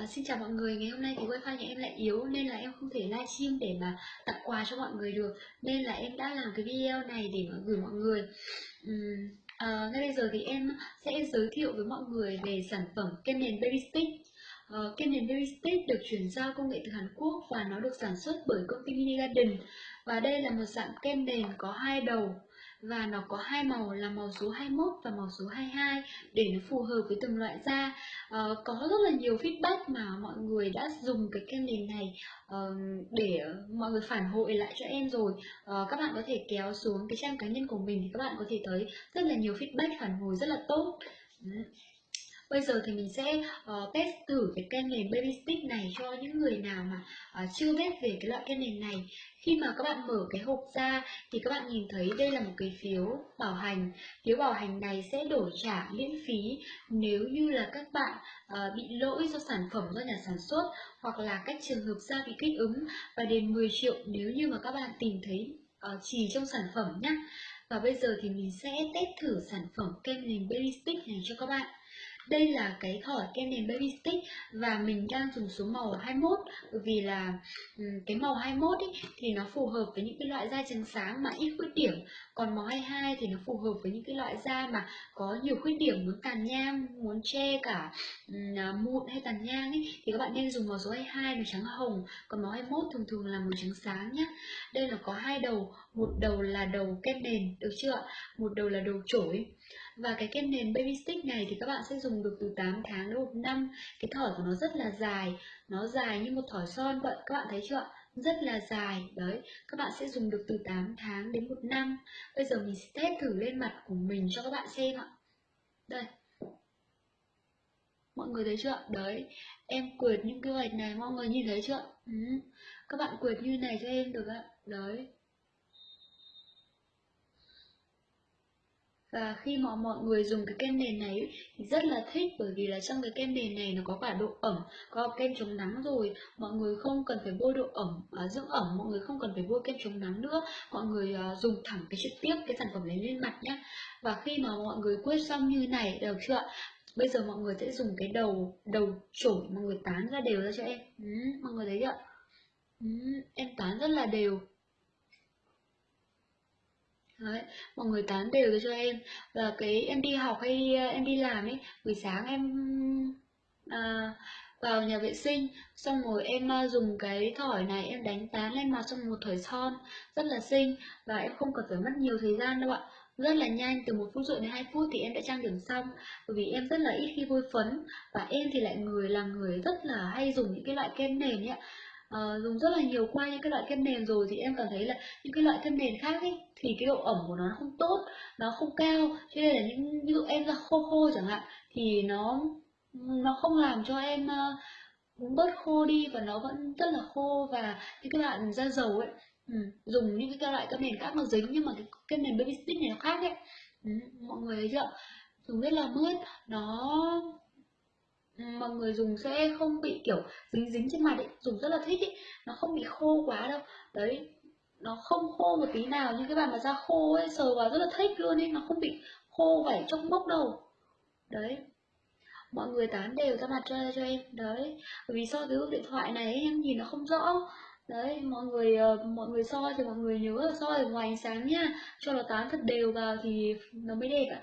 Vâng, xin chào mọi người, ngày hôm nay thì wifi nhà em lại yếu nên là em không thể livestream để mà tặng quà cho mọi người được. Nên là em đã làm cái video này để mà gửi mọi người. Uhm, à, Ngay bây giờ thì em sẽ giới thiệu với mọi người về sản phẩm kem nền Baby Stick uh, Kem nền Baby Stick được chuyển giao công nghệ từ Hàn Quốc và nó được sản xuất bởi công ty Mini Garden. Và đây là một dạng kem nền có hai đầu và nó có hai màu là màu số 21 và màu số 22 để nó phù hợp với từng loại da. Uh, có rất là nhiều feedback mà mọi người đã dùng cái kem nền này uh, để mọi người phản hồi lại cho em rồi. Uh, các bạn có thể kéo xuống cái trang cá nhân của mình thì các bạn có thể thấy rất là nhiều feedback phản hồi rất là tốt. Bây giờ thì mình sẽ uh, test thử cái kem nền Baby Stick này cho những người nào mà uh, chưa biết về cái loại kem nền này. Khi mà các bạn mở cái hộp ra thì các bạn nhìn thấy đây là một cái phiếu bảo hành. Phiếu bảo hành này sẽ đổi trả miễn phí nếu như là các bạn uh, bị lỗi do sản phẩm do nhà sản xuất Hoặc là các trường hợp da bị kích ứng và đền 10 triệu nếu như mà các bạn tìm thấy uh, trì trong sản phẩm nhé Và bây giờ thì mình sẽ test thử sản phẩm kem nền Baby Stick này cho các bạn đây là cái thỏi kem nền baby stick và mình đang dùng số màu 21 bởi vì là ừ, cái màu 21 ấy, thì nó phù hợp với những cái loại da trắng sáng mà ít khuyết điểm. Còn màu 22 thì nó phù hợp với những cái loại da mà có nhiều khuyết điểm muốn tàn nhang muốn che cả ừ, à, mụn hay tàn nhang ấy thì các bạn nên dùng màu số 22 màu trắng hồng. Còn màu 21 thường thường là màu trắng sáng nhé đây là có hai đầu một đầu là đầu kem nền được chưa một đầu là đầu chổi. Và cái kem nền baby stick này thì các bạn sẽ dùng dùng được từ 8 tháng đến 1 năm. Cái thỏi của nó rất là dài. Nó dài như một thỏi son vậy các bạn thấy chưa rất là dài. Đấy, các bạn sẽ dùng được từ 8 tháng đến 1 năm. Bây giờ mình sẽ test thử lên mặt của mình cho các bạn xem ạ. Đây. Mọi người thấy chưa đấy, em quệt những cái vạch này, mọi người nhìn thấy chưa ừ. các bạn quệt như này cho em được ạ. Đấy. Và khi mà mọi người dùng cái kem nền này thì rất là thích bởi vì là trong cái kem nền này nó có cả độ ẩm có kem chống nắng rồi. Mọi người không cần phải bôi độ ẩm à, dưỡng ẩm mọi người không cần phải bôi kem chống nắng nữa. Mọi người à, dùng thẳng cái trực tiếp cái sản phẩm này lên mặt nhé và khi mà mọi người quét xong như này được chưa bây giờ mọi người sẽ dùng cái đầu đầu chổi mọi người tán ra đều ra cho em. Ừ, mọi người thấy chưa ừ, em tán rất là đều. Đấy, mọi người tán đều cho em. Và cái em đi học hay à, em đi làm ấy buổi sáng em à, vào nhà vệ sinh xong rồi em à, dùng cái thỏi này em đánh tán lên mặt trong một thỏi son rất là xinh. Và em không cần phải mất nhiều thời gian đâu ạ. Rất là nhanh từ một phút rưỡi đến hai phút thì em đã trang điểm xong. Bởi vì em rất là ít khi bôi phấn và em thì lại người là người rất là hay dùng những cái loại kem nền ấy uh, dùng rất là nhiều qua những cái loại kem nền rồi thì em cảm thấy là những cái loại kem nền khác ấy thì cái độ ẩm của nó không tốt nó không cao. Cho nên là những ví dụ em da khô khô chẳng hạn thì nó nó không làm cho em uh, bớt khô đi và nó vẫn rất là khô. Và những cái bạn da dầu ấy ừ, dùng những cái loại kem nền khác nó dính nhưng mà cái kem nền baby stick này nó khác ấy. Ừ, mọi người thấy chưa? Dùng rất là mướt nó mọi người dùng sẽ không bị kiểu dính dính trên mặt ấy dùng rất là thích ấy. Nó không bị khô quá đâu. Đấy nó không khô một tí nào nhưng cái bạn mà da khô ấy sờ vào rất là thích luôn ấy. Nó không bị khô vảy trong mốc đâu. Đấy. Mọi người tán đều ra mặt cho cho em. Đấy. Vì so cái điện thoại này em nhìn nó không rõ. Đấy mọi người uh, mọi người soi thì mọi người nhớ là soi ở ngoài ánh sáng nhá, cho nó tán thật đều vào thì nó mới đẹp ạ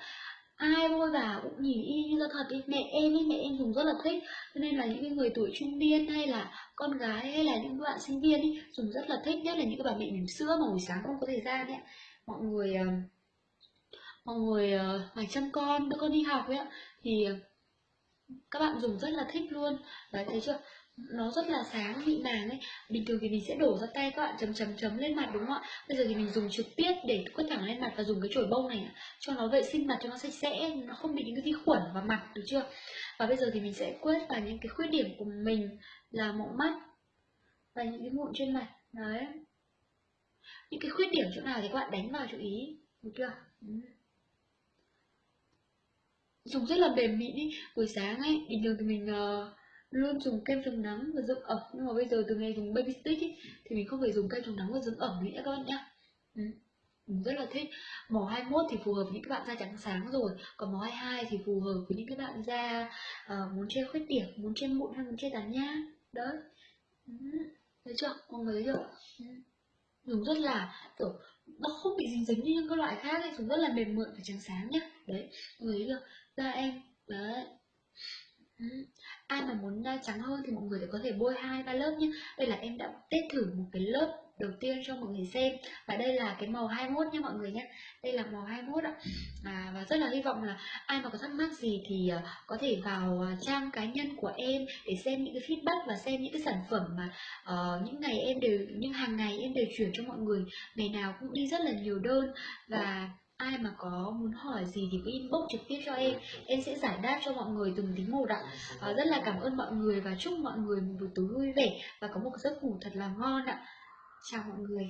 ai bôi vào cũng nhìn y như ra thật ý. mẹ em ý mẹ em dùng rất là thích. Cho nên là những cái người tuổi trung niên hay là con gái hay là những bạn sinh viên ý, dùng rất là thích. Nhất là những cái bà mẹ bỉm sữa mà buổi sáng không có thời gian ấy. Mọi người ờ, mọi người ờ, phải chăm con đứa con đi học ấy thì các bạn dùng rất là thích luôn. Đấy thấy chưa? Nó rất là sáng mịn màng ấy. Bình thường thì mình sẽ đổ ra tay các bạn chấm chấm chấm lên mặt đúng không ạ? Bây giờ thì mình dùng trực tiếp để quét thẳng lên mặt và dùng cái chổi bông này cho nó vệ sinh mặt cho nó sạch sẽ nó không bị những cái vi khuẩn vào mặt được chưa? Và bây giờ thì mình sẽ quét vào những cái khuyết điểm của mình là mụn mắt và những cái mụn trên mặt. Đấy. Những cái khuyết điểm chỗ nào thì các bạn đánh vào chú ý được chưa? Ừ. dùng rất là mềm mịn ý buổi sáng ấy bình thường thì mình uh, luôn dùng kem chống nắng và dưỡng ẩm. Nhưng mà bây giờ từ ngày dùng baby stick ấy, thì mình không phải dùng kem chống nắng và dưỡng ẩm nữa các bạn nhé. Ừ. mình rất là thích. Màu 21 thì phù hợp với những các bạn da trắng sáng rồi. Còn màu 22 thì phù hợp với những các bạn da uh, muốn che khuyết điểm muốn che mụn hay muốn che tàn nhang. Đấy. Ừ. thấy chưa? Mọi người thấy chưa? Ừ. dùng rất là kiểu nó không bị dính dính như những cái loại khác ấy dùng rất là mềm mượt và trắng sáng nhá. Đấy mọi người thấy chưa? Da em. Đấy ừ. ai mà muốn da trắng hơn thì mọi người có thể bôi hai ba lớp nhé. Đây là em đã test thử một cái lớp đầu tiên cho mọi người xem. Và đây là cái màu 21 nha mọi người nhé. Đây là màu 21 ạ. À, và rất là hy vọng là ai mà có thắc mắc gì thì uh, có thể vào uh, trang cá nhân của em để xem những cái feedback và xem những cái sản phẩm mà uh, những ngày em đều những hàng ngày em đều chuyển cho mọi người. Ngày nào cũng đi rất là nhiều đơn. Và ai mà có muốn hỏi gì thì cứ inbox trực tiếp cho em. Em sẽ giải đáp cho mọi người từng tí một ạ. À, rất là cảm ơn mọi người và chúc mọi người một buổi tối vui vẻ và có một giấc ngủ thật là ngon ạ. Chào mọi người.